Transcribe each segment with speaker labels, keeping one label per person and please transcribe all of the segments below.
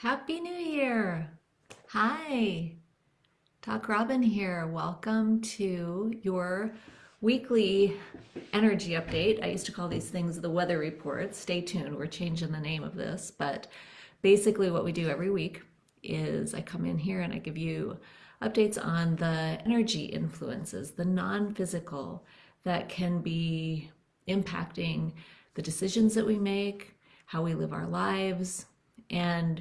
Speaker 1: Happy New Year! Hi, Doc Robin here. Welcome to your weekly energy update. I used to call these things the weather reports. Stay tuned, we're changing the name of this. But basically, what we do every week is I come in here and I give you updates on the energy influences, the non physical that can be impacting the decisions that we make, how we live our lives, and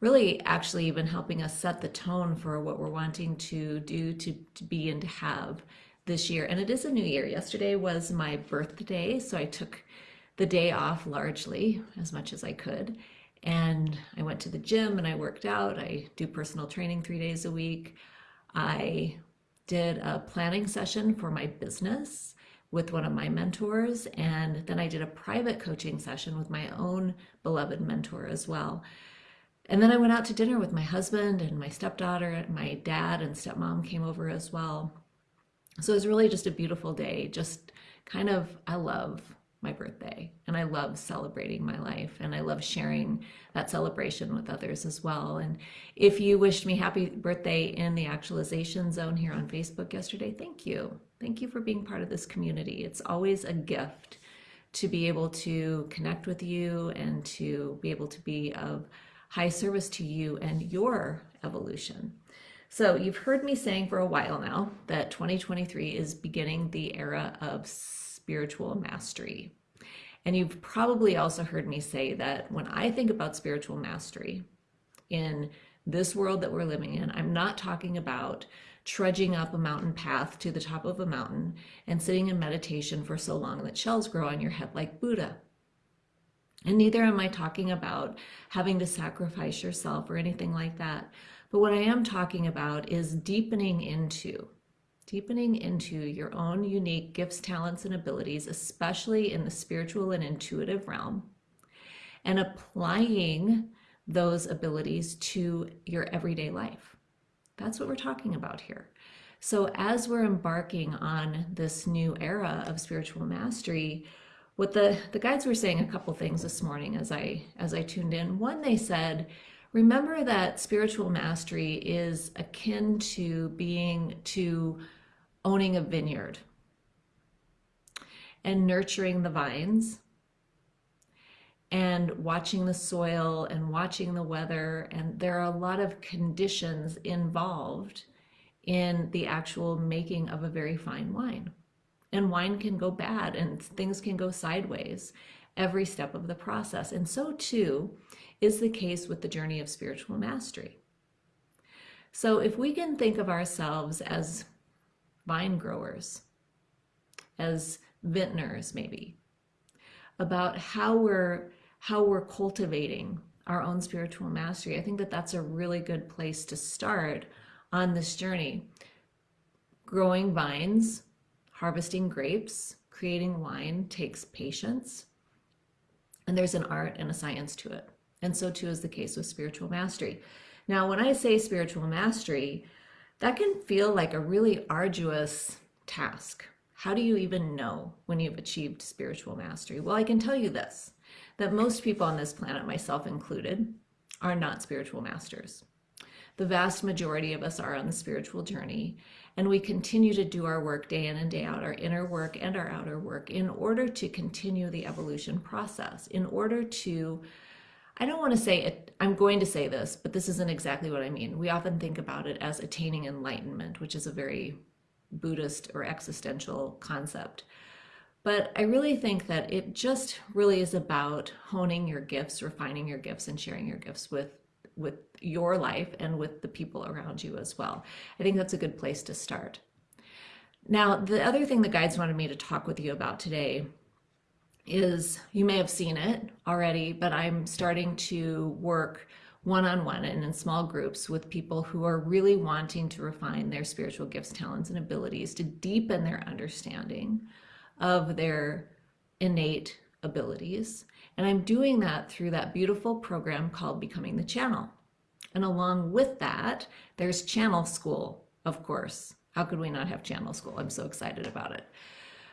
Speaker 1: really actually even helping us set the tone for what we're wanting to do, to, to be, and to have this year. And it is a new year. Yesterday was my birthday, so I took the day off largely as much as I could. And I went to the gym and I worked out. I do personal training three days a week. I did a planning session for my business with one of my mentors. And then I did a private coaching session with my own beloved mentor as well. And then I went out to dinner with my husband and my stepdaughter, my dad and stepmom came over as well. So it was really just a beautiful day. Just kind of, I love my birthday and I love celebrating my life and I love sharing that celebration with others as well. And if you wished me happy birthday in the actualization zone here on Facebook yesterday, thank you. Thank you for being part of this community. It's always a gift to be able to connect with you and to be able to be of high service to you and your evolution. So you've heard me saying for a while now that 2023 is beginning the era of spiritual mastery. And you've probably also heard me say that when I think about spiritual mastery in this world that we're living in, I'm not talking about trudging up a mountain path to the top of a mountain and sitting in meditation for so long that shells grow on your head like Buddha. And neither am I talking about having to sacrifice yourself or anything like that. But what I am talking about is deepening into, deepening into your own unique gifts, talents, and abilities, especially in the spiritual and intuitive realm, and applying those abilities to your everyday life. That's what we're talking about here. So as we're embarking on this new era of spiritual mastery, what the, the guides were saying a couple things this morning as I as I tuned in. One, they said, remember that spiritual mastery is akin to being to owning a vineyard and nurturing the vines and watching the soil and watching the weather. And there are a lot of conditions involved in the actual making of a very fine wine and wine can go bad and things can go sideways every step of the process. And so too is the case with the journey of spiritual mastery. So if we can think of ourselves as vine growers, as vintners maybe, about how we're how we're cultivating our own spiritual mastery, I think that that's a really good place to start on this journey. Growing vines Harvesting grapes, creating wine takes patience, and there's an art and a science to it. And so too is the case with spiritual mastery. Now, when I say spiritual mastery, that can feel like a really arduous task. How do you even know when you've achieved spiritual mastery? Well, I can tell you this, that most people on this planet, myself included, are not spiritual masters. The vast majority of us are on the spiritual journey, and we continue to do our work day in and day out, our inner work and our outer work, in order to continue the evolution process, in order to I don't want to say it, I'm going to say this, but this isn't exactly what I mean. We often think about it as attaining enlightenment, which is a very Buddhist or existential concept. But I really think that it just really is about honing your gifts, refining your gifts, and sharing your gifts with with your life and with the people around you as well. I think that's a good place to start. Now, the other thing the guides wanted me to talk with you about today is you may have seen it already, but I'm starting to work one-on-one and in small groups with people who are really wanting to refine their spiritual gifts, talents, and abilities to deepen their understanding of their innate abilities and I'm doing that through that beautiful program called Becoming the Channel. And along with that, there's Channel School, of course. How could we not have Channel School? I'm so excited about it.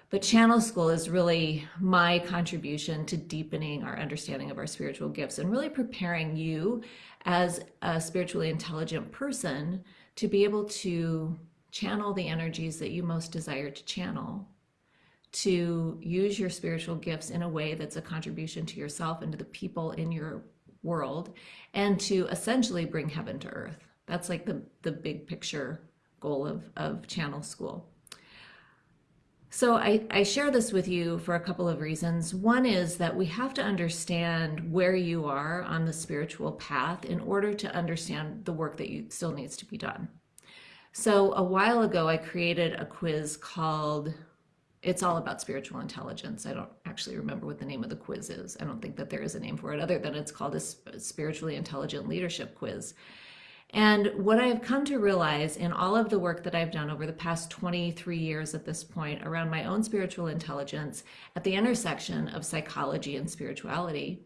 Speaker 1: But Channel School is really my contribution to deepening our understanding of our spiritual gifts and really preparing you as a spiritually intelligent person to be able to channel the energies that you most desire to channel, to use your spiritual gifts in a way that's a contribution to yourself and to the people in your world, and to essentially bring heaven to earth. That's like the, the big picture goal of, of Channel School. So I, I, share this with you for a couple of reasons. One is that we have to understand where you are on the spiritual path in order to understand the work that you still needs to be done. So a while ago, I created a quiz called It's All About Spiritual Intelligence. I don't actually remember what the name of the quiz is. I don't think that there is a name for it other than it's called a Spiritually Intelligent Leadership Quiz. And what I've come to realize in all of the work that I've done over the past 23 years at this point around my own spiritual intelligence at the intersection of psychology and spirituality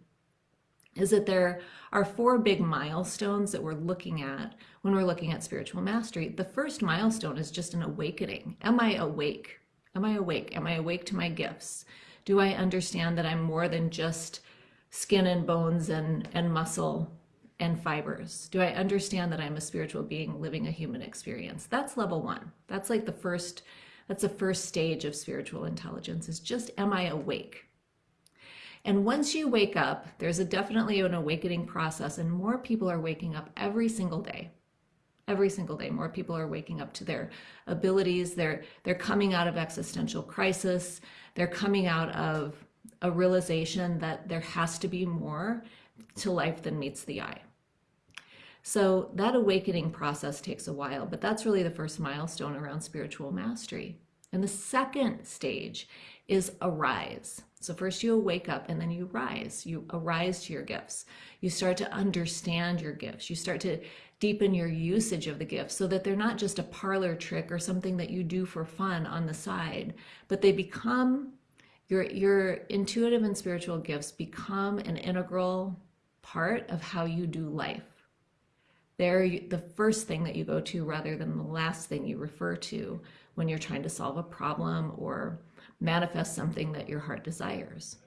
Speaker 1: is that there are four big milestones that we're looking at when we're looking at spiritual mastery. The first milestone is just an awakening. Am I awake? Am I awake? Am I awake to my gifts? Do I understand that I'm more than just skin and bones and, and muscle and fibers? Do I understand that I'm a spiritual being living a human experience? That's level one. That's like the first, that's the first stage of spiritual intelligence is just, am I awake? And once you wake up, there's a definitely an awakening process and more people are waking up every single day. Every single day, more people are waking up to their abilities. They're, they're coming out of existential crisis. They're coming out of a realization that there has to be more to life than meets the eye. So that awakening process takes a while, but that's really the first milestone around spiritual mastery. And the second stage is arise. So first you wake up and then you rise. You arise to your gifts. You start to understand your gifts. You start to deepen your usage of the gifts so that they're not just a parlor trick or something that you do for fun on the side, but they become your your intuitive and spiritual gifts become an integral part of how you do life they're the first thing that you go to rather than the last thing you refer to when you're trying to solve a problem or manifest something that your heart desires.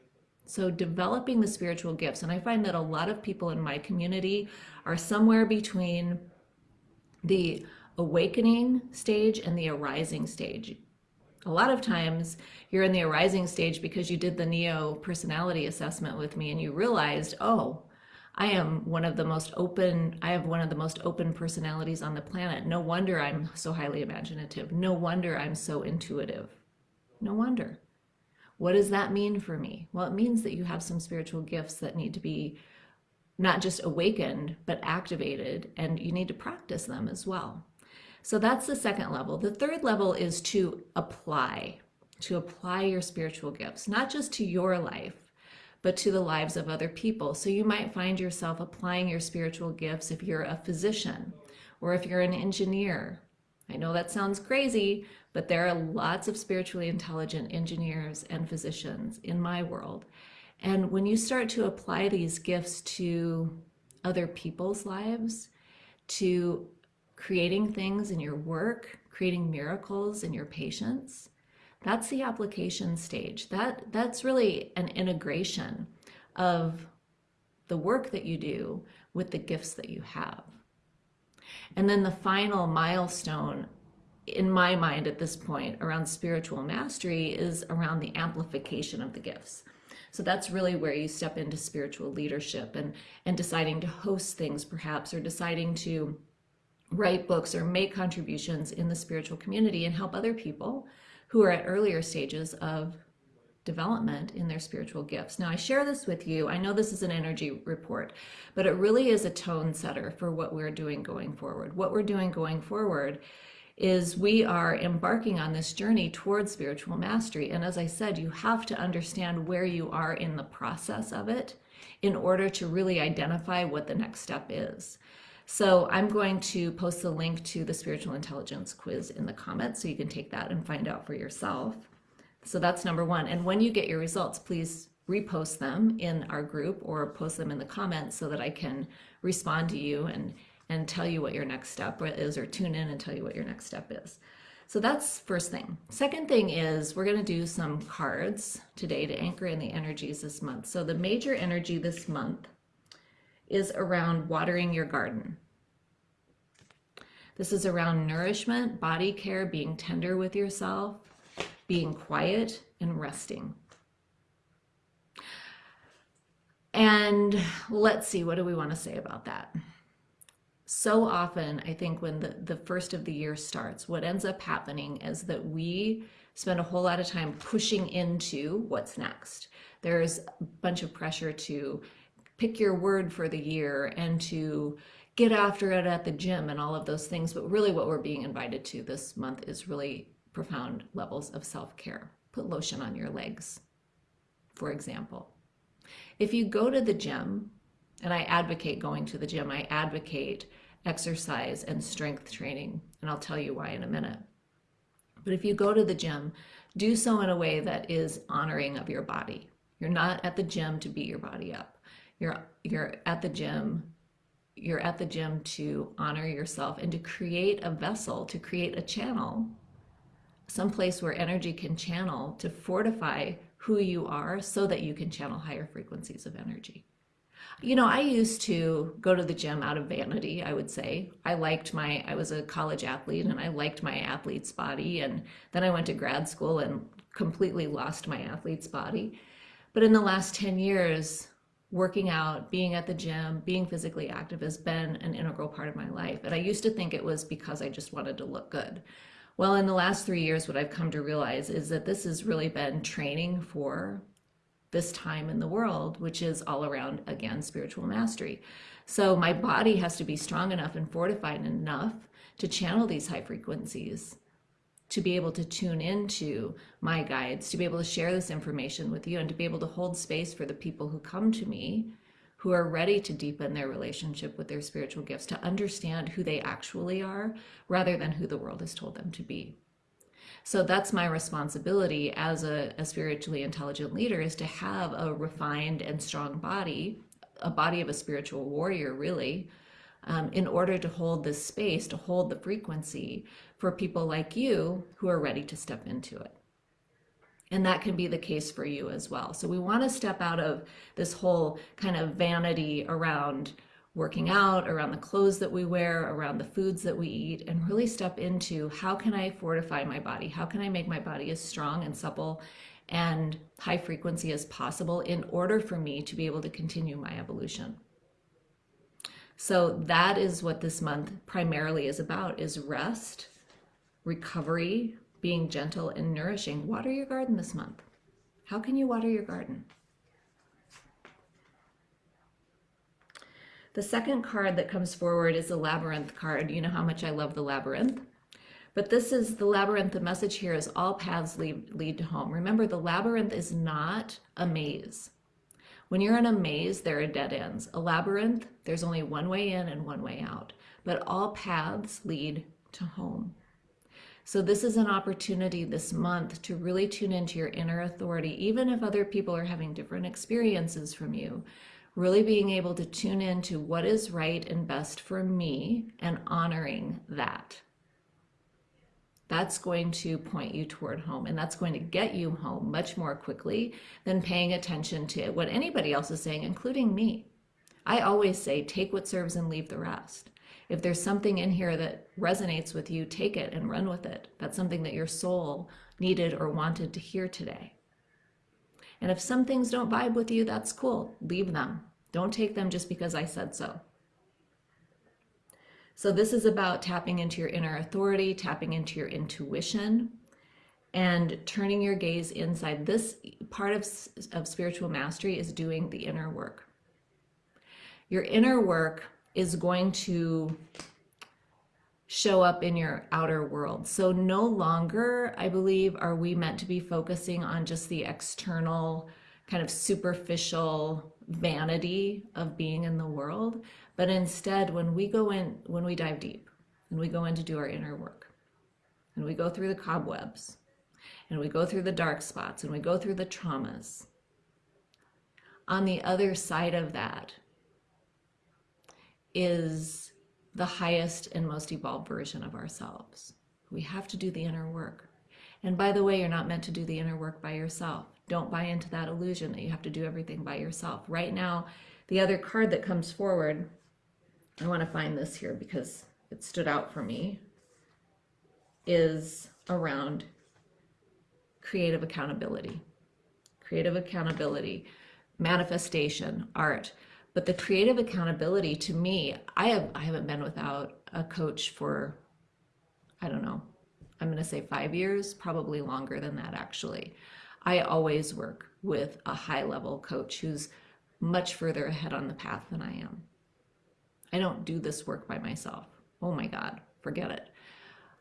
Speaker 1: So developing the spiritual gifts, and I find that a lot of people in my community are somewhere between the awakening stage and the arising stage. A lot of times you're in the arising stage because you did the Neo personality assessment with me and you realized, oh, I am one of the most open, I have one of the most open personalities on the planet. No wonder I'm so highly imaginative. No wonder I'm so intuitive. No wonder. What does that mean for me? Well, it means that you have some spiritual gifts that need to be not just awakened, but activated, and you need to practice them as well. So that's the second level. The third level is to apply, to apply your spiritual gifts, not just to your life, but to the lives of other people. So you might find yourself applying your spiritual gifts if you're a physician or if you're an engineer. I know that sounds crazy, but there are lots of spiritually intelligent engineers and physicians in my world. And when you start to apply these gifts to other people's lives, to creating things in your work, creating miracles in your patients, that's the application stage. That That's really an integration of the work that you do with the gifts that you have. And then the final milestone in my mind at this point around spiritual mastery is around the amplification of the gifts. So that's really where you step into spiritual leadership and, and deciding to host things perhaps, or deciding to write books or make contributions in the spiritual community and help other people who are at earlier stages of development in their spiritual gifts. Now, I share this with you. I know this is an energy report, but it really is a tone setter for what we're doing going forward. What we're doing going forward is we are embarking on this journey towards spiritual mastery. And as I said, you have to understand where you are in the process of it in order to really identify what the next step is. So I'm going to post the link to the spiritual intelligence quiz in the comments so you can take that and find out for yourself. So that's number one. And when you get your results, please repost them in our group or post them in the comments so that I can respond to you and, and tell you what your next step is or tune in and tell you what your next step is. So that's first thing. Second thing is we're going to do some cards today to anchor in the energies this month. So the major energy this month is around watering your garden. This is around nourishment, body care, being tender with yourself, being quiet, and resting. And let's see, what do we want to say about that? So often, I think when the, the first of the year starts, what ends up happening is that we spend a whole lot of time pushing into what's next. There's a bunch of pressure to pick your word for the year and to get after it at the gym and all of those things. But really, what we're being invited to this month is really profound levels of self care. Put lotion on your legs, for example. If you go to the gym, and I advocate going to the gym, I advocate exercise and strength training, and I'll tell you why in a minute. But if you go to the gym, do so in a way that is honoring of your body. You're not at the gym to beat your body up. You're you're at the gym you're at the gym to honor yourself and to create a vessel, to create a channel, some place where energy can channel to fortify who you are so that you can channel higher frequencies of energy. You know, I used to go to the gym out of vanity, I would say. I liked my, I was a college athlete and I liked my athlete's body. And then I went to grad school and completely lost my athlete's body. But in the last 10 years, working out, being at the gym, being physically active has been an integral part of my life. And I used to think it was because I just wanted to look good. Well, in the last three years, what I've come to realize is that this has really been training for this time in the world, which is all around, again, spiritual mastery. So my body has to be strong enough and fortified enough to channel these high frequencies, to be able to tune into my guides, to be able to share this information with you, and to be able to hold space for the people who come to me who are ready to deepen their relationship with their spiritual gifts, to understand who they actually are rather than who the world has told them to be. So that's my responsibility as a, a spiritually intelligent leader is to have a refined and strong body, a body of a spiritual warrior, really, um, in order to hold this space, to hold the frequency for people like you who are ready to step into it. And that can be the case for you as well. So we want to step out of this whole kind of vanity around working out, around the clothes that we wear, around the foods that we eat, and really step into how can I fortify my body? How can I make my body as strong and supple and high frequency as possible in order for me to be able to continue my evolution? So that is what this month primarily is about is rest, recovery, being gentle and nourishing. Water your garden this month. How can you water your garden? The second card that comes forward is the labyrinth card. You know how much I love the labyrinth. But this is the labyrinth. The message here is all paths lead, lead to home. Remember, the labyrinth is not a maze. When you're in a maze, there are dead ends. A labyrinth, there's only one way in and one way out. But all paths lead to home. So this is an opportunity this month to really tune into your inner authority, even if other people are having different experiences from you. Really being able to tune in to what is right and best for me and honoring that. That's going to point you toward home and that's going to get you home much more quickly than paying attention to what anybody else is saying, including me. I always say, take what serves and leave the rest. If there's something in here that resonates with you, take it and run with it. That's something that your soul needed or wanted to hear today. And if some things don't vibe with you, that's cool. Leave them. Don't take them just because I said so. So this is about tapping into your inner authority, tapping into your intuition, and turning your gaze inside. This part of, of spiritual mastery is doing the inner work. Your inner work is going to show up in your outer world. So no longer, I believe, are we meant to be focusing on just the external kind of superficial vanity of being in the world, but instead when we go in, when we dive deep and we go in to do our inner work and we go through the cobwebs and we go through the dark spots and we go through the traumas, on the other side of that, is the highest and most evolved version of ourselves. We have to do the inner work. And by the way, you're not meant to do the inner work by yourself. Don't buy into that illusion that you have to do everything by yourself. Right now, the other card that comes forward, I want to find this here because it stood out for me, is around creative accountability. Creative accountability, manifestation, art. But the creative accountability to me, I have I haven't been without a coach for I don't know. I'm going to say 5 years, probably longer than that actually. I always work with a high level coach who's much further ahead on the path than I am. I don't do this work by myself. Oh my God, forget it.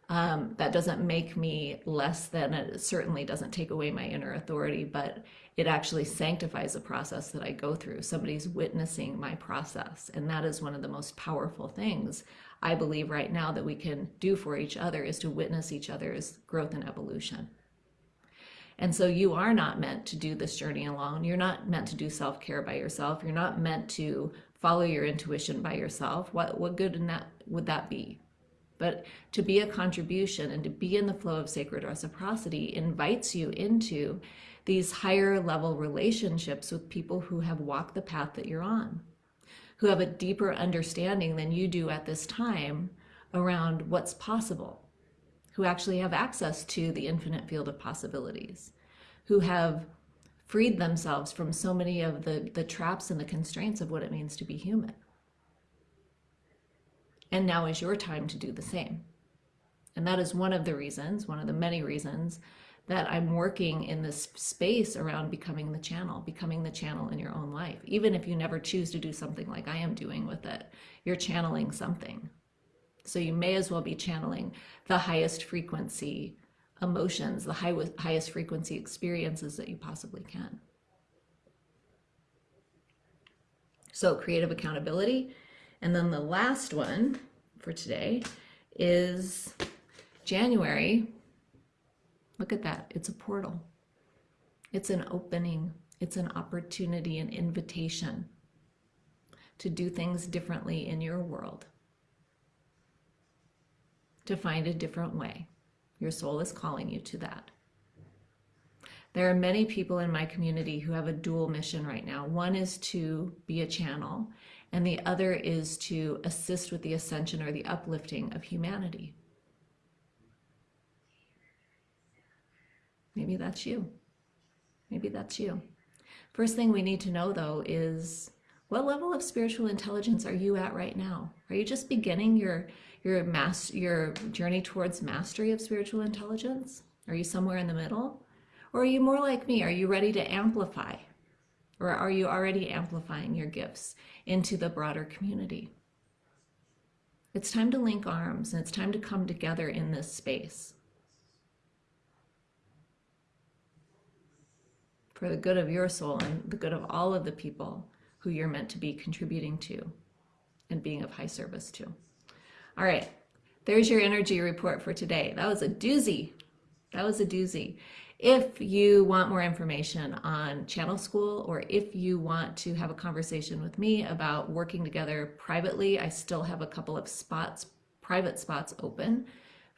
Speaker 1: Um, that doesn't make me less than, it certainly doesn't take away my inner authority, but it actually sanctifies the process that I go through. Somebody's witnessing my process. And that is one of the most powerful things I believe right now that we can do for each other is to witness each other's growth and evolution. And so you are not meant to do this journey alone. You're not meant to do self care by yourself. You're not meant to follow your intuition by yourself. What, what good in that would that be? But to be a contribution and to be in the flow of sacred reciprocity invites you into these higher level relationships with people who have walked the path that you're on, who have a deeper understanding than you do at this time around what's possible who actually have access to the infinite field of possibilities, who have freed themselves from so many of the, the traps and the constraints of what it means to be human. And now is your time to do the same. And that is one of the reasons, one of the many reasons that I'm working in this space around becoming the channel, becoming the channel in your own life. Even if you never choose to do something like I am doing with it, you're channeling something. So you may as well be channeling the highest frequency emotions, the high, highest frequency experiences that you possibly can. So creative accountability. And then the last one for today is January. Look at that. It's a portal. It's an opening. It's an opportunity, an invitation to do things differently in your world to find a different way. Your soul is calling you to that. There are many people in my community who have a dual mission right now. One is to be a channel, and the other is to assist with the ascension or the uplifting of humanity. Maybe that's you. Maybe that's you. First thing we need to know, though, is what level of spiritual intelligence are you at right now? Are you just beginning your your mass your journey towards mastery of spiritual intelligence? Are you somewhere in the middle? Or are you more like me? Are you ready to amplify? Or are you already amplifying your gifts into the broader community? It's time to link arms and it's time to come together in this space. For the good of your soul and the good of all of the people who you're meant to be contributing to and being of high service to. All right, there's your energy report for today. That was a doozy. That was a doozy. If you want more information on Channel School or if you want to have a conversation with me about working together privately, I still have a couple of spots, private spots open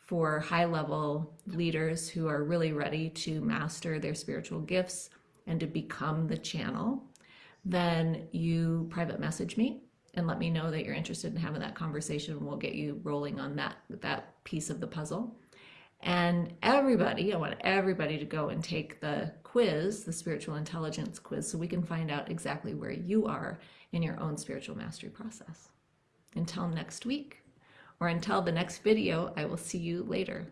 Speaker 1: for high level leaders who are really ready to master their spiritual gifts and to become the channel. Then you private message me and let me know that you're interested in having that conversation. We'll get you rolling on that, that piece of the puzzle. And everybody, I want everybody to go and take the quiz, the spiritual intelligence quiz, so we can find out exactly where you are in your own spiritual mastery process. Until next week, or until the next video, I will see you later.